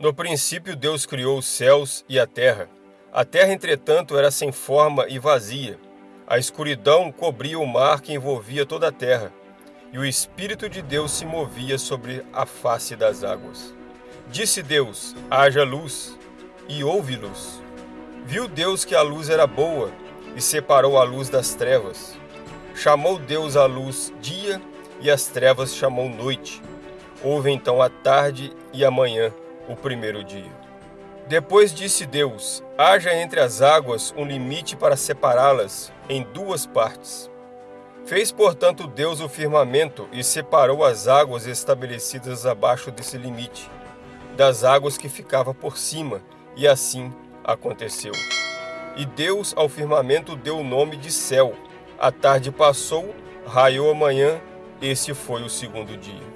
No princípio Deus criou os céus e a terra. A terra, entretanto, era sem forma e vazia. A escuridão cobria o mar que envolvia toda a terra, e o Espírito de Deus se movia sobre a face das águas. Disse Deus: haja luz, e houve luz. Viu Deus que a luz era boa, e separou a luz das trevas. Chamou Deus a luz dia, e as trevas chamou noite. Houve então a tarde e a manhã, o primeiro dia. Depois disse Deus: haja entre as águas um limite para separá-las em duas partes. Fez, portanto, Deus o firmamento e separou as águas estabelecidas abaixo desse limite, das águas que ficava por cima, e assim aconteceu. E Deus ao firmamento deu o nome de céu. A tarde passou, raiou a manhã, esse foi o segundo dia.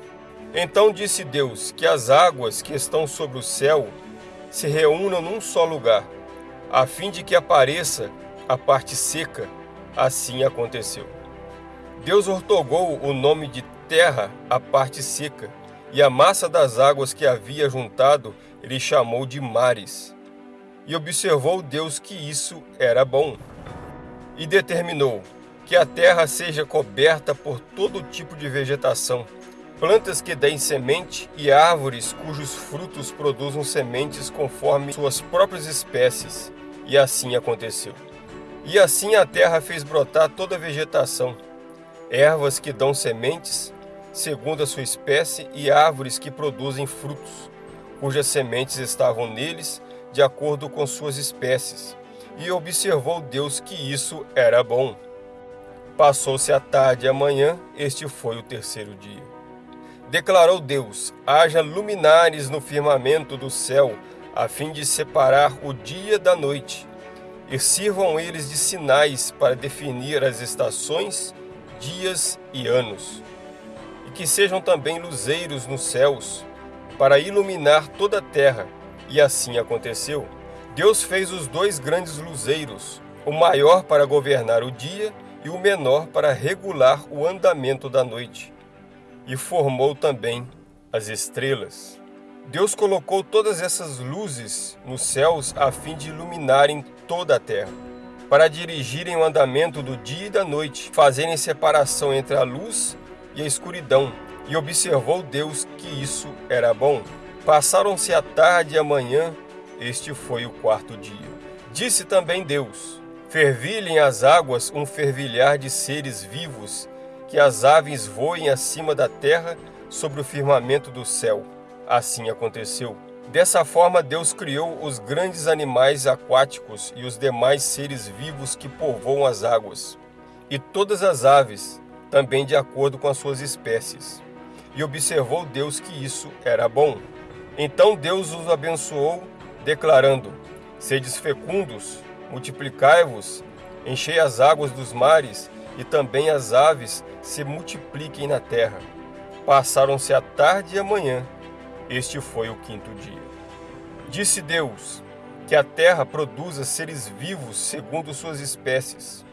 Então disse Deus que as águas que estão sobre o céu se reúnam num só lugar, a fim de que apareça a parte seca. Assim aconteceu. Deus ortogou o nome de terra à parte seca, e a massa das águas que havia juntado ele chamou de mares. E observou Deus que isso era bom. E determinou que a terra seja coberta por todo tipo de vegetação, plantas que deem semente e árvores cujos frutos produzam sementes conforme suas próprias espécies. E assim aconteceu. E assim a terra fez brotar toda a vegetação, ervas que dão sementes, segundo a sua espécie, e árvores que produzem frutos, cujas sementes estavam neles, de acordo com suas espécies. E observou Deus que isso era bom. Passou-se a tarde e a manhã, este foi o terceiro dia. Declarou Deus, haja luminares no firmamento do céu, a fim de separar o dia da noite, e sirvam eles de sinais para definir as estações, dias e anos. E que sejam também luzeiros nos céus, para iluminar toda a terra. E assim aconteceu. Deus fez os dois grandes luzeiros, o maior para governar o dia e o menor para regular o andamento da noite e formou também as estrelas. Deus colocou todas essas luzes nos céus a fim de iluminarem toda a terra, para dirigirem o andamento do dia e da noite, fazerem separação entre a luz e a escuridão. E observou Deus que isso era bom. Passaram-se a tarde e a manhã, este foi o quarto dia. Disse também Deus, fervilhem as águas um fervilhar de seres vivos que as aves voem acima da terra sobre o firmamento do céu. Assim aconteceu. Dessa forma, Deus criou os grandes animais aquáticos e os demais seres vivos que povoam as águas, e todas as aves, também de acordo com as suas espécies. E observou Deus que isso era bom. Então Deus os abençoou, declarando, Sedes fecundos, multiplicai-vos, enchei as águas dos mares e também as aves se multipliquem na terra. Passaram-se a tarde e a manhã. Este foi o quinto dia. Disse Deus, que a terra produza seres vivos segundo suas espécies,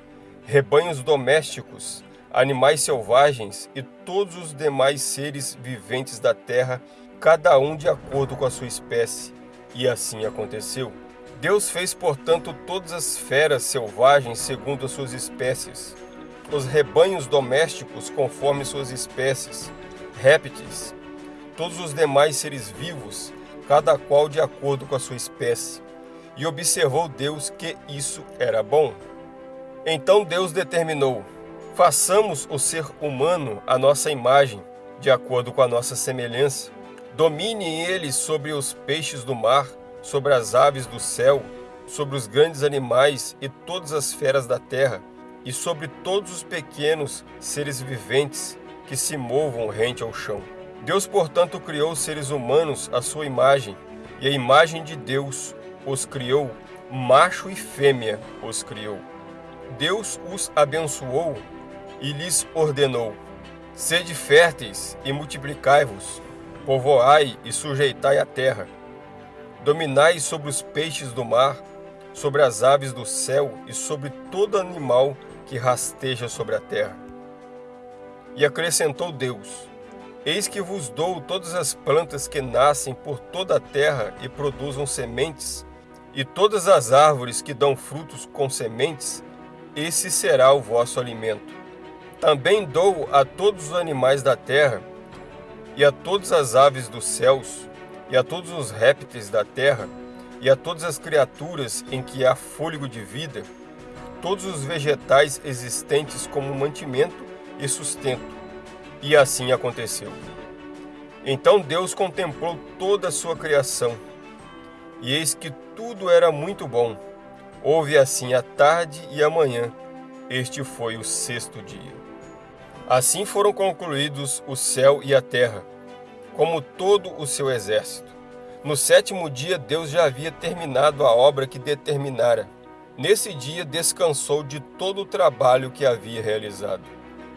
rebanhos domésticos, animais selvagens e todos os demais seres viventes da terra, cada um de acordo com a sua espécie. E assim aconteceu. Deus fez, portanto, todas as feras selvagens segundo as suas espécies, os rebanhos domésticos conforme suas espécies, répteis, todos os demais seres vivos, cada qual de acordo com a sua espécie. E observou Deus que isso era bom. Então Deus determinou, façamos o ser humano a nossa imagem, de acordo com a nossa semelhança. Domine ele sobre os peixes do mar, sobre as aves do céu, sobre os grandes animais e todas as feras da terra, e sobre todos os pequenos seres viventes que se movam rente ao chão. Deus, portanto, criou os seres humanos à sua imagem, e a imagem de Deus os criou, macho e fêmea os criou. Deus os abençoou e lhes ordenou, Sede férteis e multiplicai-vos, povoai e sujeitai a terra, dominai sobre os peixes do mar, sobre as aves do céu e sobre todo animal que rasteja sobre a terra. E acrescentou Deus, Eis que vos dou todas as plantas que nascem por toda a terra e produzam sementes, e todas as árvores que dão frutos com sementes, esse será o vosso alimento. Também dou a todos os animais da terra, e a todas as aves dos céus, e a todos os répteis da terra, e a todas as criaturas em que há fôlego de vida, todos os vegetais existentes como mantimento e sustento. E assim aconteceu. Então Deus contemplou toda a sua criação, e eis que tudo era muito bom. Houve assim a tarde e a manhã. Este foi o sexto dia. Assim foram concluídos o céu e a terra, como todo o seu exército. No sétimo dia, Deus já havia terminado a obra que determinara. Nesse dia, descansou de todo o trabalho que havia realizado.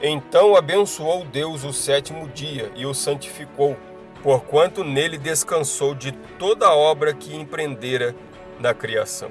Então abençoou Deus o sétimo dia e o santificou, porquanto nele descansou de toda a obra que empreendera na criação.